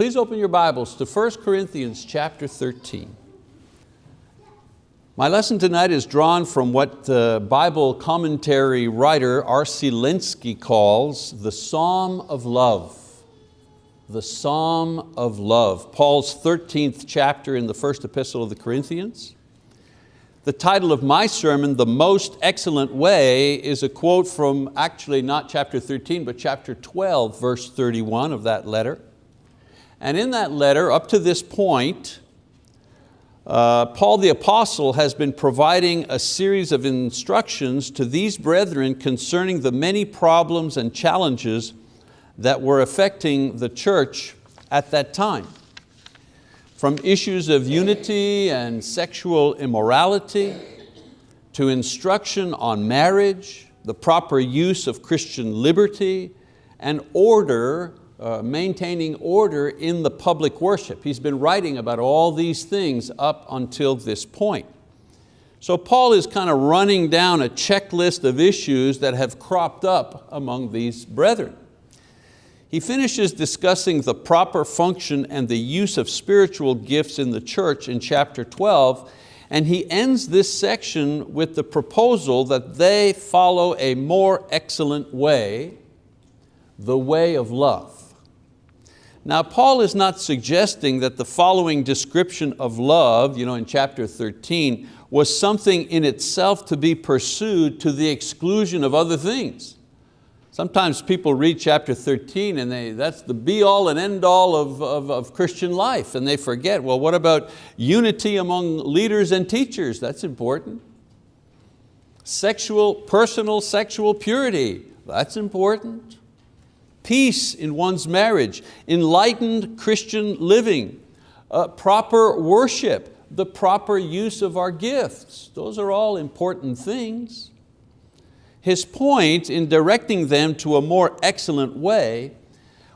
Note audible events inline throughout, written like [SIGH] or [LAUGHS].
Please open your Bibles to 1 Corinthians chapter 13. My lesson tonight is drawn from what the Bible commentary writer R.C. Lenski calls the Psalm of Love. The Psalm of Love, Paul's 13th chapter in the first epistle of the Corinthians. The title of my sermon, The Most Excellent Way, is a quote from actually not chapter 13, but chapter 12, verse 31 of that letter. And in that letter, up to this point, uh, Paul the Apostle has been providing a series of instructions to these brethren concerning the many problems and challenges that were affecting the church at that time. From issues of unity and sexual immorality, to instruction on marriage, the proper use of Christian liberty, and order uh, maintaining order in the public worship. He's been writing about all these things up until this point. So Paul is kind of running down a checklist of issues that have cropped up among these brethren. He finishes discussing the proper function and the use of spiritual gifts in the church in chapter 12, and he ends this section with the proposal that they follow a more excellent way, the way of love. Now Paul is not suggesting that the following description of love you know, in chapter 13 was something in itself to be pursued to the exclusion of other things. Sometimes people read chapter 13 and they, that's the be all and end all of, of, of Christian life and they forget, well what about unity among leaders and teachers? That's important. Sexual, personal sexual purity, that's important peace in one's marriage, enlightened Christian living, uh, proper worship, the proper use of our gifts. Those are all important things. His point in directing them to a more excellent way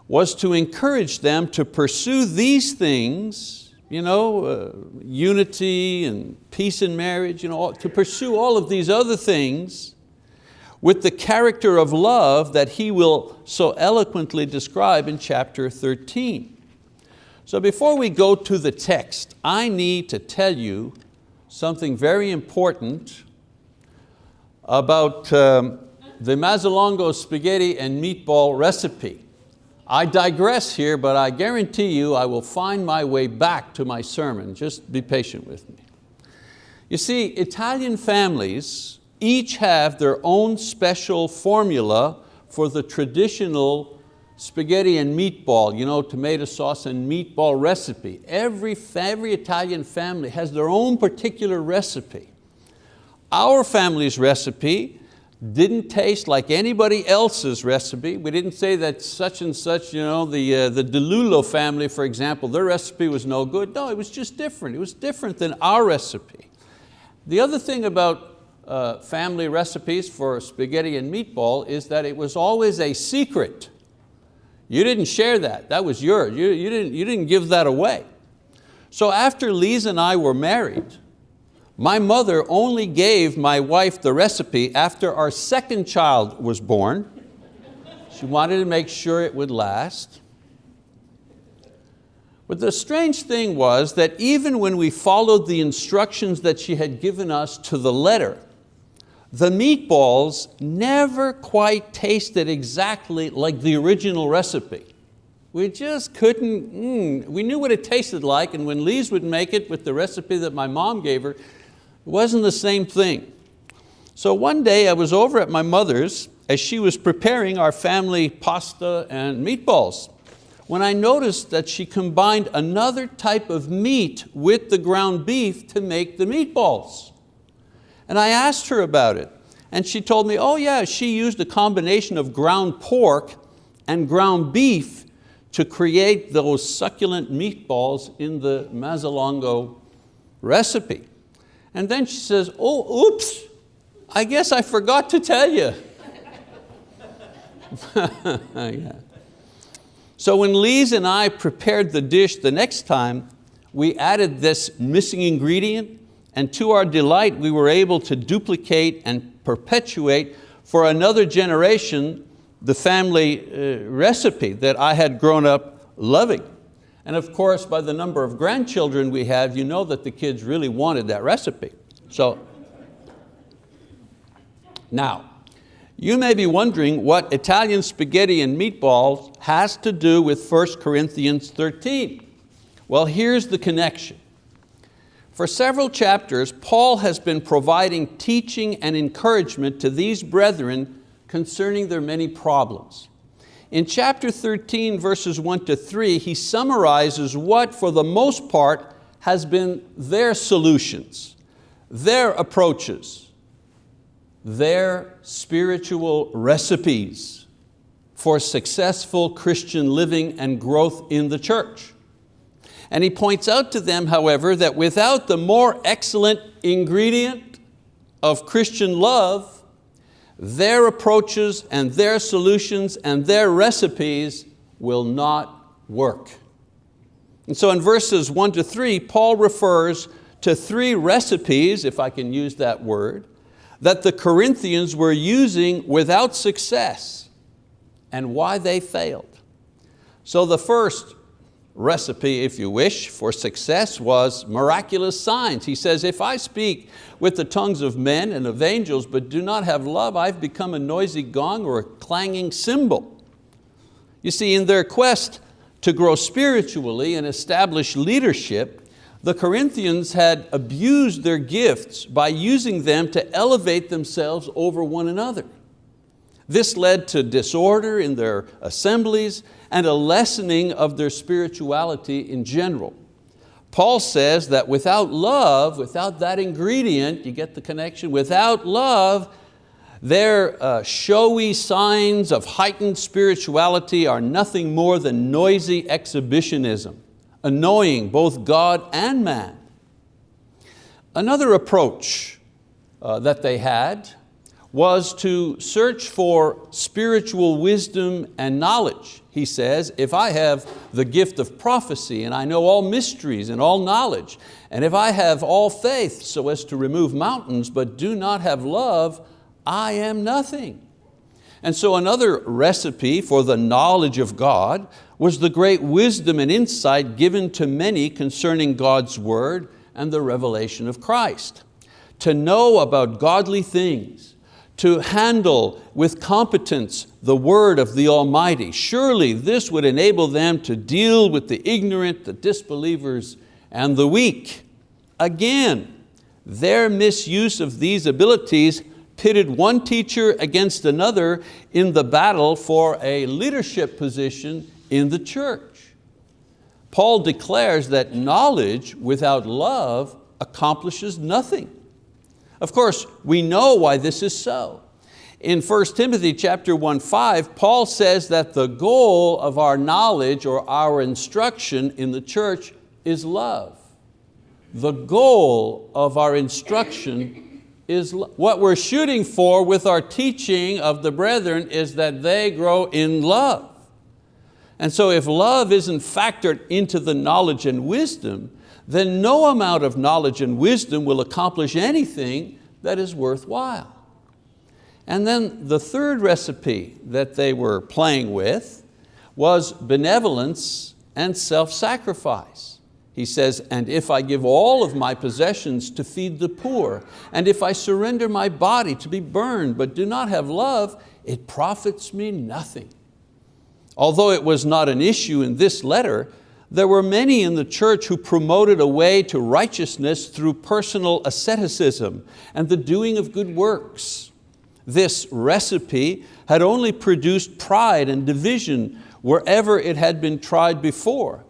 was to encourage them to pursue these things, you know, uh, unity and peace in marriage, you know, to pursue all of these other things with the character of love that he will so eloquently describe in chapter 13. So before we go to the text, I need to tell you something very important about um, the Mazzalongo spaghetti and meatball recipe. I digress here, but I guarantee you I will find my way back to my sermon. Just be patient with me. You see, Italian families each have their own special formula for the traditional spaghetti and meatball, you know, tomato sauce and meatball recipe. Every, every Italian family has their own particular recipe. Our family's recipe didn't taste like anybody else's recipe. We didn't say that such and such, you know, the, uh, the DeLulo family, for example, their recipe was no good. No, it was just different. It was different than our recipe. The other thing about uh, family recipes for spaghetti and meatball is that it was always a secret. You didn't share that, that was yours. You, you, didn't, you didn't give that away. So after Lise and I were married, my mother only gave my wife the recipe after our second child was born. She wanted to make sure it would last. But the strange thing was that even when we followed the instructions that she had given us to the letter, the meatballs never quite tasted exactly like the original recipe. We just couldn't, mm, we knew what it tasted like and when Lise would make it with the recipe that my mom gave her, it wasn't the same thing. So one day I was over at my mother's as she was preparing our family pasta and meatballs when I noticed that she combined another type of meat with the ground beef to make the meatballs. And I asked her about it. And she told me, oh yeah, she used a combination of ground pork and ground beef to create those succulent meatballs in the Mazzalongo recipe. And then she says, oh, oops, I guess I forgot to tell you. [LAUGHS] yeah. So when Lise and I prepared the dish the next time, we added this missing ingredient and to our delight, we were able to duplicate and perpetuate for another generation the family uh, recipe that I had grown up loving. And of course, by the number of grandchildren we have, you know that the kids really wanted that recipe. So, now, you may be wondering what Italian spaghetti and meatballs has to do with 1 Corinthians 13. Well, here's the connection. For several chapters, Paul has been providing teaching and encouragement to these brethren concerning their many problems. In chapter 13, verses one to three, he summarizes what, for the most part, has been their solutions, their approaches, their spiritual recipes for successful Christian living and growth in the church. And he points out to them, however, that without the more excellent ingredient of Christian love, their approaches and their solutions and their recipes will not work. And so in verses one to three, Paul refers to three recipes, if I can use that word, that the Corinthians were using without success and why they failed. So the first recipe, if you wish, for success was miraculous signs. He says, if I speak with the tongues of men and of angels, but do not have love, I've become a noisy gong or a clanging cymbal. You see, in their quest to grow spiritually and establish leadership, the Corinthians had abused their gifts by using them to elevate themselves over one another. This led to disorder in their assemblies and a lessening of their spirituality in general. Paul says that without love, without that ingredient, you get the connection, without love, their uh, showy signs of heightened spirituality are nothing more than noisy exhibitionism, annoying both God and man. Another approach uh, that they had was to search for spiritual wisdom and knowledge. He says, if I have the gift of prophecy and I know all mysteries and all knowledge, and if I have all faith so as to remove mountains but do not have love, I am nothing. And so another recipe for the knowledge of God was the great wisdom and insight given to many concerning God's word and the revelation of Christ. To know about godly things, to handle with competence the word of the Almighty. Surely this would enable them to deal with the ignorant, the disbelievers, and the weak. Again, their misuse of these abilities pitted one teacher against another in the battle for a leadership position in the church. Paul declares that knowledge without love accomplishes nothing. Of course, we know why this is so. In 1 Timothy chapter 1, 5, Paul says that the goal of our knowledge or our instruction in the church is love. The goal of our instruction is what we're shooting for with our teaching of the brethren is that they grow in love. And so if love isn't factored into the knowledge and wisdom, then no amount of knowledge and wisdom will accomplish anything that is worthwhile. And then the third recipe that they were playing with was benevolence and self-sacrifice. He says, and if I give all of my possessions to feed the poor, and if I surrender my body to be burned but do not have love, it profits me nothing. Although it was not an issue in this letter, there were many in the church who promoted a way to righteousness through personal asceticism and the doing of good works. This recipe had only produced pride and division wherever it had been tried before.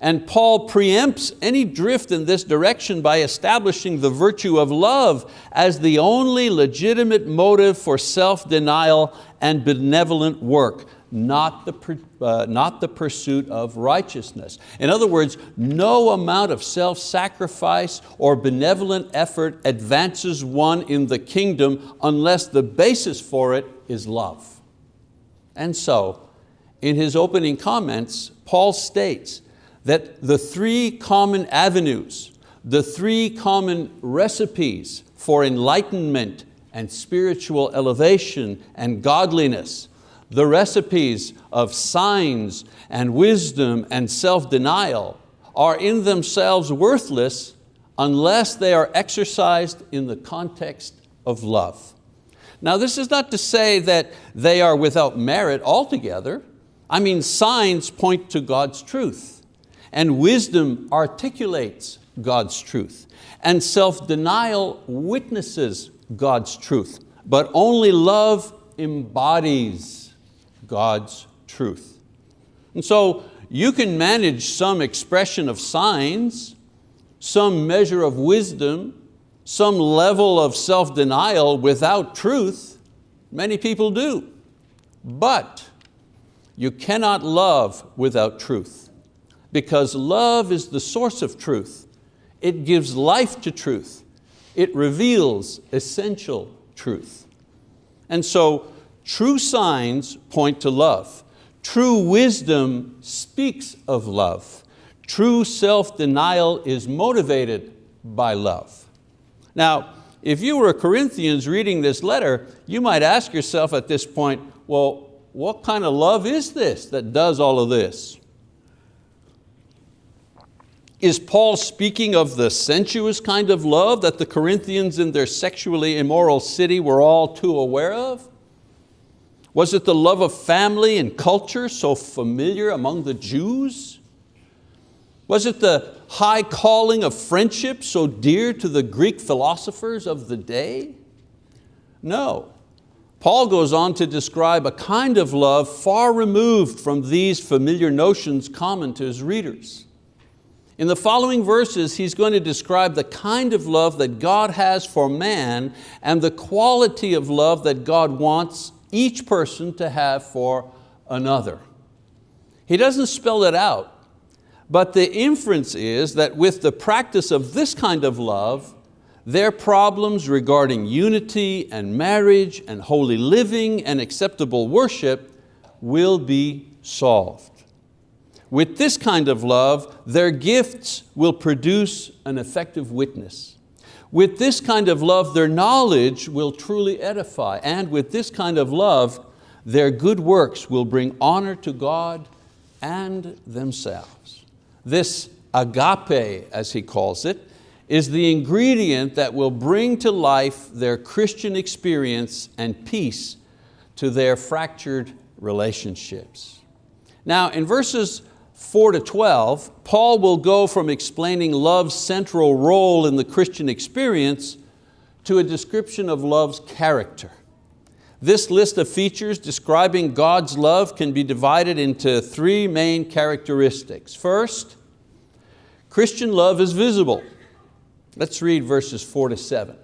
And Paul preempts any drift in this direction by establishing the virtue of love as the only legitimate motive for self-denial and benevolent work not the, uh, not the pursuit of righteousness. In other words, no amount of self-sacrifice or benevolent effort advances one in the kingdom unless the basis for it is love. And so, in his opening comments, Paul states that the three common avenues, the three common recipes for enlightenment and spiritual elevation and godliness The recipes of signs and wisdom and self-denial are in themselves worthless unless they are exercised in the context of love. Now this is not to say that they are without merit altogether. I mean signs point to God's truth and wisdom articulates God's truth and self-denial witnesses God's truth, but only love embodies God's truth. And so you can manage some expression of signs, some measure of wisdom, some level of self-denial without truth. Many people do. But you cannot love without truth because love is the source of truth. It gives life to truth. It reveals essential truth. And so true signs point to love. True wisdom speaks of love. True self-denial is motivated by love. Now, if you were a Corinthians reading this letter, you might ask yourself at this point, well, what kind of love is this that does all of this? Is Paul speaking of the sensuous kind of love that the Corinthians in their sexually immoral city were all too aware of? Was it the love of family and culture so familiar among the Jews? Was it the high calling of friendship so dear to the Greek philosophers of the day? No. Paul goes on to describe a kind of love far removed from these familiar notions common to his readers. In the following verses, he's going to describe the kind of love that God has for man and the quality of love that God wants each person to have for another. He doesn't spell it out, but the inference is that with the practice of this kind of love, their problems regarding unity and marriage and holy living and acceptable worship will be solved. With this kind of love, their gifts will produce an effective witness. With this kind of love, their knowledge will truly edify. And with this kind of love, their good works will bring honor to God and themselves. This agape, as he calls it, is the ingredient that will bring to life their Christian experience and peace to their fractured relationships. Now in verses 4 to 12, Paul will go from explaining love's central role in the Christian experience to a description of love's character. This list of features describing God's love can be divided into three main characteristics. First, Christian love is visible. Let's read verses four to seven.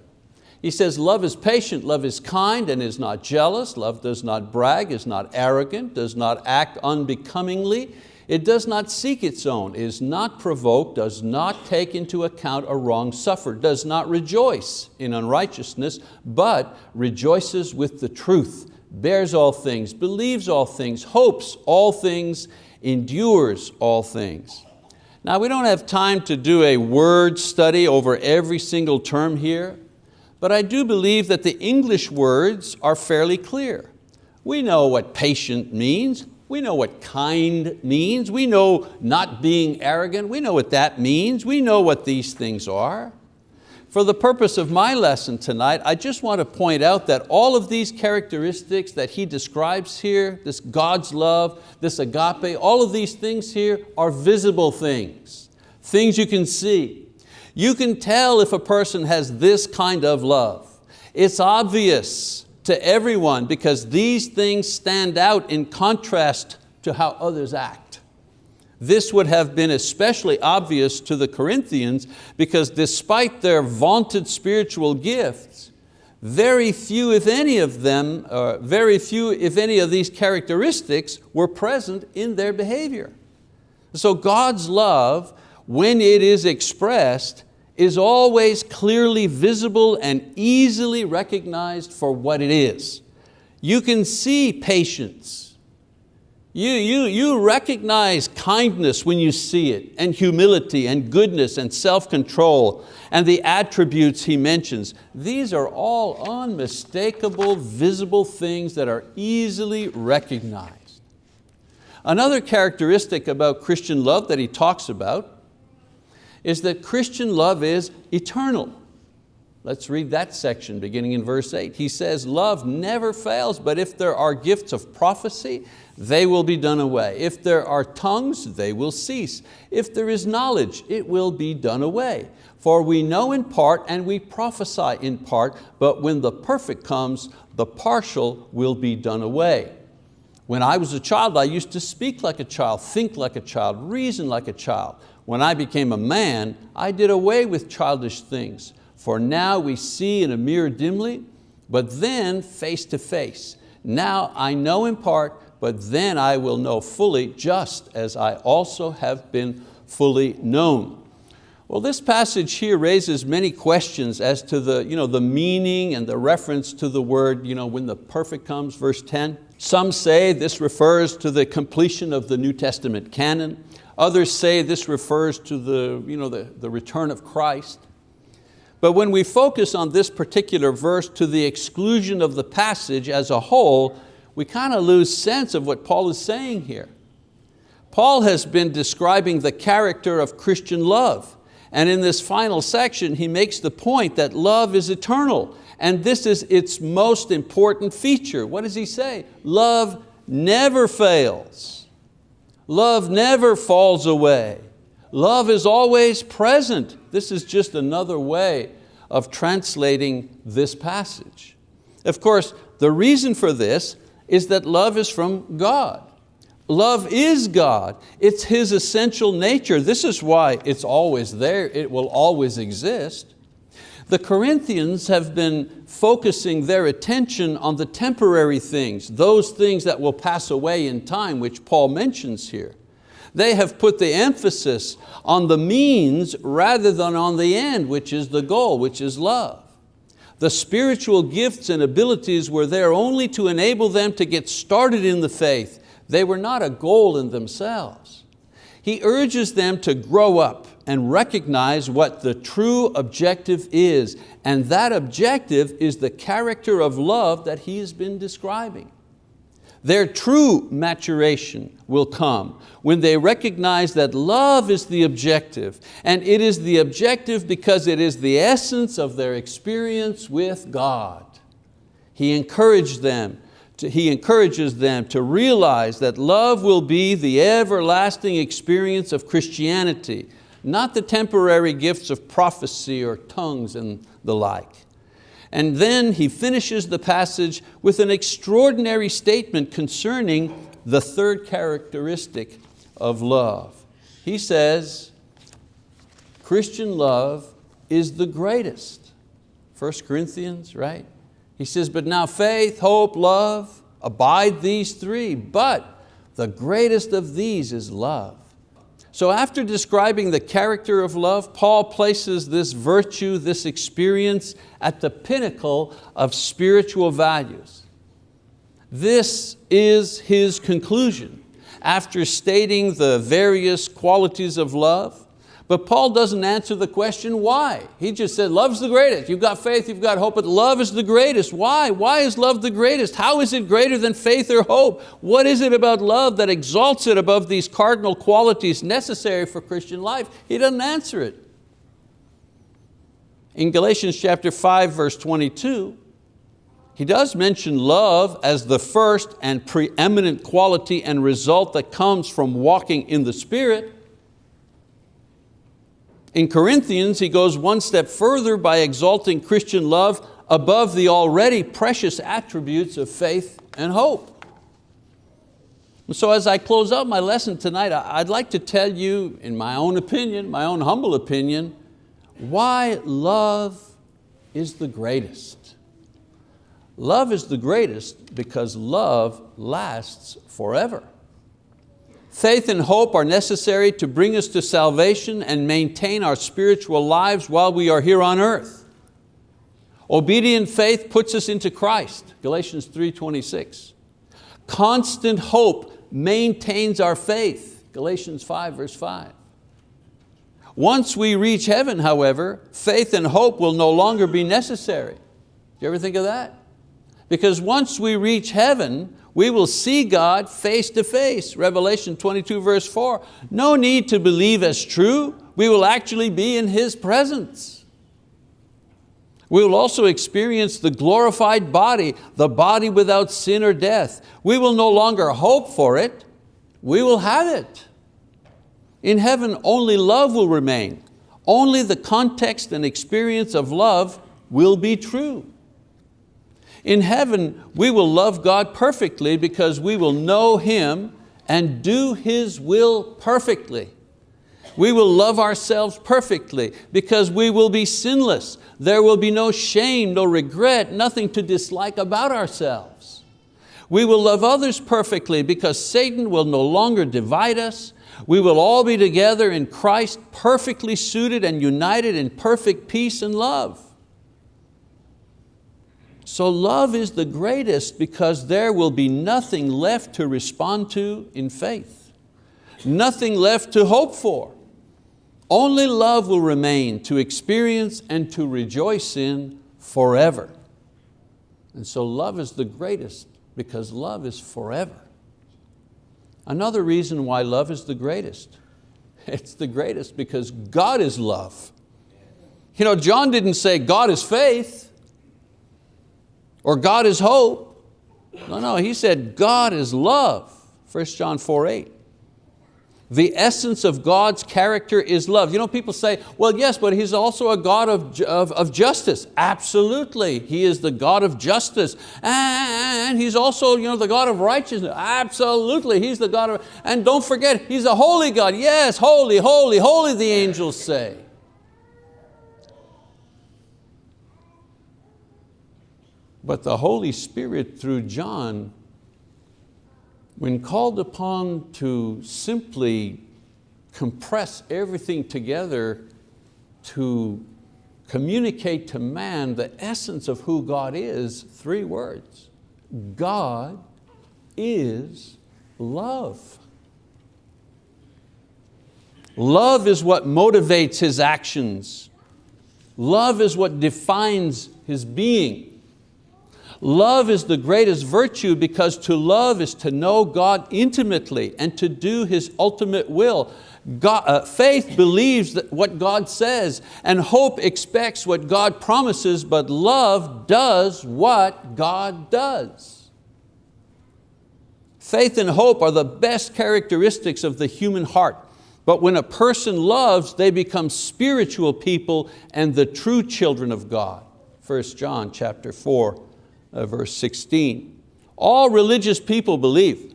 He says, love is patient, love is kind and is not jealous, love does not brag, is not arrogant, does not act unbecomingly, it does not seek its own, is not provoked, does not take into account a wrong suffered, does not rejoice in unrighteousness, but rejoices with the truth, bears all things, believes all things, hopes all things, endures all things. Now we don't have time to do a word study over every single term here, but I do believe that the English words are fairly clear. We know what patient means, we know what kind means. We know not being arrogant. We know what that means. We know what these things are. For the purpose of my lesson tonight, I just want to point out that all of these characteristics that he describes here, this God's love, this agape, all of these things here are visible things, things you can see. You can tell if a person has this kind of love. It's obvious to everyone because these things stand out in contrast to how others act. This would have been especially obvious to the Corinthians because despite their vaunted spiritual gifts, very few, if any of them, uh, very few, if any of these characteristics were present in their behavior. So God's love, when it is expressed, is always clearly visible and easily recognized for what it is. You can see patience You, you, you recognize kindness when you see it, and humility, and goodness, and self-control, and the attributes he mentions. These are all unmistakable, visible things that are easily recognized. Another characteristic about Christian love that he talks about is that Christian love is eternal. Let's read that section beginning in verse eight. He says, love never fails, but if there are gifts of prophecy, they will be done away. If there are tongues, they will cease. If there is knowledge, it will be done away. For we know in part and we prophesy in part, but when the perfect comes, the partial will be done away. When I was a child, I used to speak like a child, think like a child, reason like a child. When I became a man, I did away with childish things. For now we see in a mirror dimly, but then face to face. Now I know in part, but then I will know fully, just as I also have been fully known. Well, this passage here raises many questions as to the, you know, the meaning and the reference to the word, you know, when the perfect comes, verse 10. Some say this refers to the completion of the New Testament canon. Others say this refers to the, you know, the, the return of Christ. But when we focus on this particular verse to the exclusion of the passage as a whole, we kind of lose sense of what Paul is saying here. Paul has been describing the character of Christian love. And in this final section, he makes the point that love is eternal. And this is its most important feature. What does he say? Love never fails. Love never falls away. Love is always present. This is just another way of translating this passage. Of course, the reason for this is that love is from God. Love is God. It's His essential nature. This is why it's always there. It will always exist. The Corinthians have been focusing their attention on the temporary things, those things that will pass away in time, which Paul mentions here. They have put the emphasis on the means rather than on the end, which is the goal, which is love. The spiritual gifts and abilities were there only to enable them to get started in the faith. They were not a goal in themselves. He urges them to grow up and recognize what the true objective is, and that objective is the character of love that he has been describing. Their true maturation will come when they recognize that love is the objective, and it is the objective because it is the essence of their experience with God. He encouraged them to, he encourages them to realize that love will be the everlasting experience of Christianity, not the temporary gifts of prophecy or tongues and the like. And then he finishes the passage with an extraordinary statement concerning the third characteristic of love. He says, Christian love is the greatest. 1 Corinthians, right? He says, but now faith, hope, love, abide these three, but the greatest of these is love. So after describing the character of love, Paul places this virtue, this experience at the pinnacle of spiritual values. This is his conclusion. After stating the various qualities of love, but Paul doesn't answer the question why. He just said, love's the greatest. You've got faith, you've got hope, but love is the greatest. Why? Why is love the greatest? How is it greater than faith or hope? What is it about love that exalts it above these cardinal qualities necessary for Christian life? He doesn't answer it. In Galatians chapter 5, verse 22, he does mention love as the first and preeminent quality and result that comes from walking in the Spirit. In Corinthians, he goes one step further by exalting Christian love above the already precious attributes of faith and hope. so as I close out my lesson tonight, I'd like to tell you, in my own opinion, my own humble opinion, why love is the greatest. Love is the greatest because love lasts forever. Faith and hope are necessary to bring us to salvation and maintain our spiritual lives while we are here on earth. Obedient faith puts us into Christ, Galatians 3.26. Constant hope maintains our faith. Galatians 5 verse 5. Once we reach heaven, however, faith and hope will no longer be necessary. Do you ever think of that? Because once we reach heaven, we will see God face to face. Revelation 22 verse 4. No need to believe as true. We will actually be in His presence. We will also experience the glorified body, the body without sin or death. We will no longer hope for it, we will have it. In heaven, only love will remain. Only the context and experience of love will be true. In heaven, we will love God perfectly because we will know Him and do His will perfectly. We will love ourselves perfectly because we will be sinless. There will be no shame, no regret, nothing to dislike about ourselves. We will love others perfectly because Satan will no longer divide us. We will all be together in Christ, perfectly suited and united in perfect peace and love. So love is the greatest because there will be nothing left to respond to in faith. Nothing left to hope for. Only love will remain to experience and to rejoice in forever. And so love is the greatest because love is forever. Another reason why love is the greatest, [LAUGHS] it's the greatest because God is love. You know, John didn't say God is faith or God is hope. No, no, he said God is love, 1 John 4, 8. The essence of God's character is love. You know, people say, well, yes, but He's also a God of, of, of, justice. Absolutely, He is the God of justice. And He's also you know, the God of righteousness. Absolutely, He's the God of, and don't forget, He's a holy God. Yes, holy, holy, holy, the angels say. But the Holy Spirit through John, when called upon to simply compress everything together to communicate to man the essence of who God is, three words. God is love. Love is what motivates His actions. Love is what defines His being. Love is the greatest virtue because to love is to know God intimately and to do His ultimate will. God, uh, faith believes what God says and hope expects what God promises, but love does what God does. Faith and hope are the best characteristics of the human heart. But when a person loves, they become spiritual people and the true children of God. 1 John chapter 4, uh, verse 16. All religious people believe.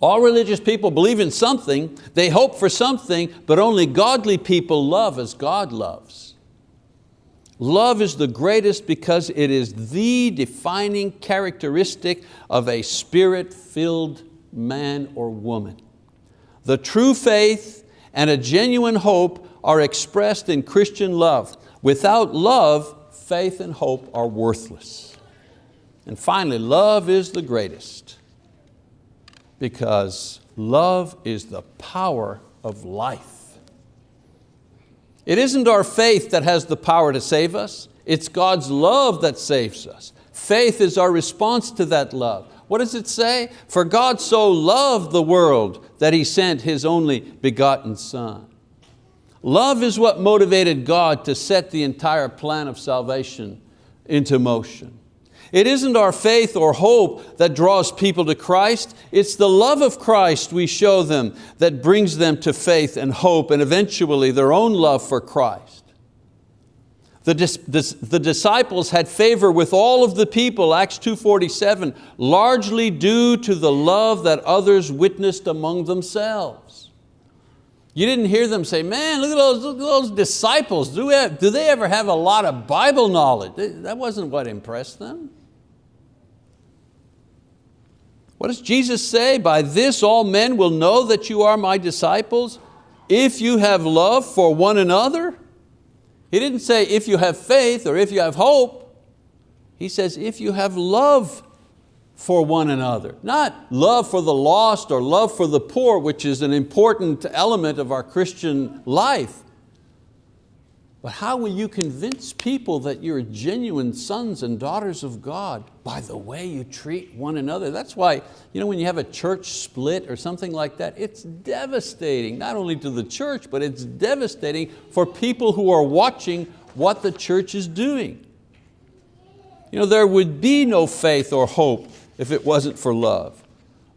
All religious people believe in something, they hope for something, but only godly people love as God loves. Love is the greatest because it is the defining characteristic of a spirit-filled man or woman. The true faith and a genuine hope are expressed in Christian love. Without love, faith and hope are worthless. And finally, love is the greatest because love is the power of life. It isn't our faith that has the power to save us, it's God's love that saves us. Faith is our response to that love. What does it say? For God so loved the world that He sent His only begotten Son. Love is what motivated God to set the entire plan of salvation into motion. It isn't our faith or hope that draws people to Christ, it's the love of Christ we show them that brings them to faith and hope and eventually their own love for Christ. The, the, disciples had favor with all of the people, Acts 2.47, largely due to the love that others witnessed among themselves. You didn't hear them say, man, look at those, look at those disciples. Do, have, do they ever have a lot of Bible knowledge? That wasn't what impressed them. What does Jesus say? By this all men will know that you are my disciples if you have love for one another. He didn't say if you have faith or if you have hope. He says if you have love for one another. Not love for the lost or love for the poor, which is an important element of our Christian life. But how will you convince people that you're genuine sons and daughters of God? By the way you treat one another. That's why you know, when you have a church split or something like that, it's devastating, not only to the church, but it's devastating for people who are watching what the church is doing. You know, there would be no faith or hope if it wasn't for love.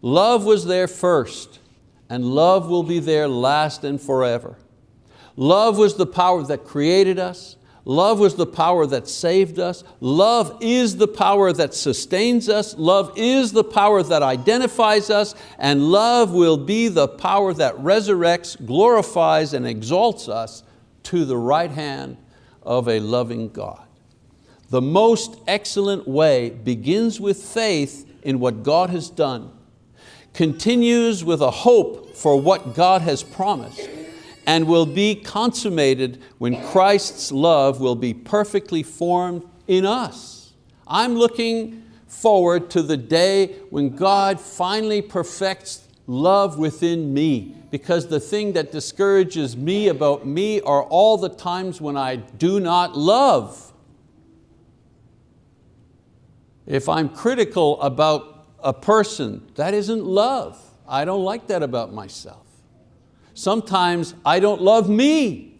Love was there first, and love will be there last and forever. Love was the power that created us. Love was the power that saved us. Love is the power that sustains us. Love is the power that identifies us. And love will be the power that resurrects, glorifies, and exalts us to the right hand of a loving God. The most excellent way begins with faith in what God has done, continues with a hope for what God has promised, and will be consummated when Christ's love will be perfectly formed in us. I'm looking forward to the day when God finally perfects love within me because the thing that discourages me about me are all the times when I do not love. If I'm critical about a person, that isn't love. I don't like that about myself. Sometimes I don't love me.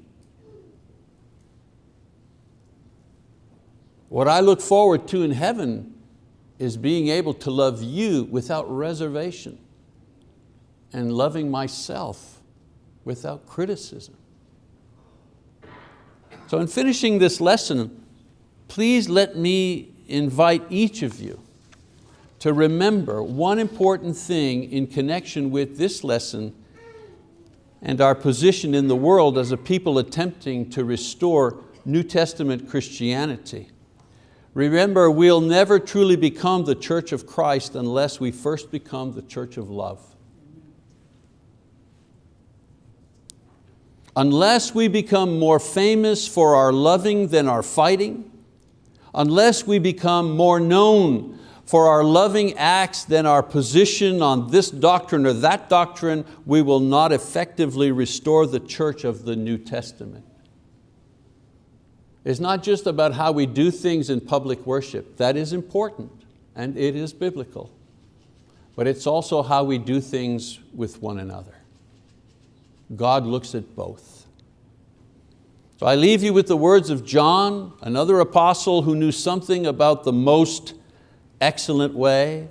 What I look forward to in heaven is being able to love you without reservation and loving myself without criticism. So in finishing this lesson, please let me invite each of you to remember one important thing in connection with this lesson and our position in the world as a people attempting to restore New Testament Christianity. Remember, we'll never truly become the church of Christ unless we first become the church of love. Unless we become more famous for our loving than our fighting, unless we become more known for our loving acts than our position on this doctrine or that doctrine, we will not effectively restore the church of the New Testament. It's not just about how we do things in public worship. That is important and it is biblical. But it's also how we do things with one another. God looks at both. So I leave you with the words of John, another apostle who knew something about the most excellent way,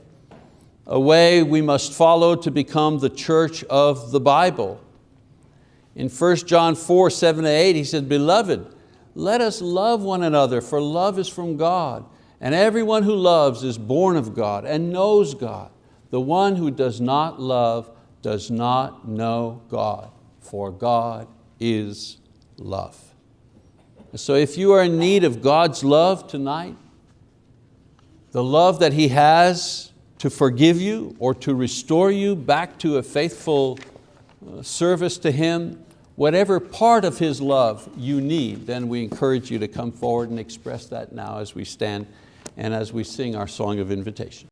a way we must follow to become the church of the Bible. In 1 John 4, 7 to 8, he said, Beloved, let us love one another, for love is from God. And everyone who loves is born of God and knows God. The one who does not love does not know God, for God is love. So if you are in need of God's love tonight, the love that He has to forgive you or to restore you back to a faithful uh, service to Him, whatever part of His love you need, then we encourage you to come forward and express that now as we stand and as we sing our song of invitation.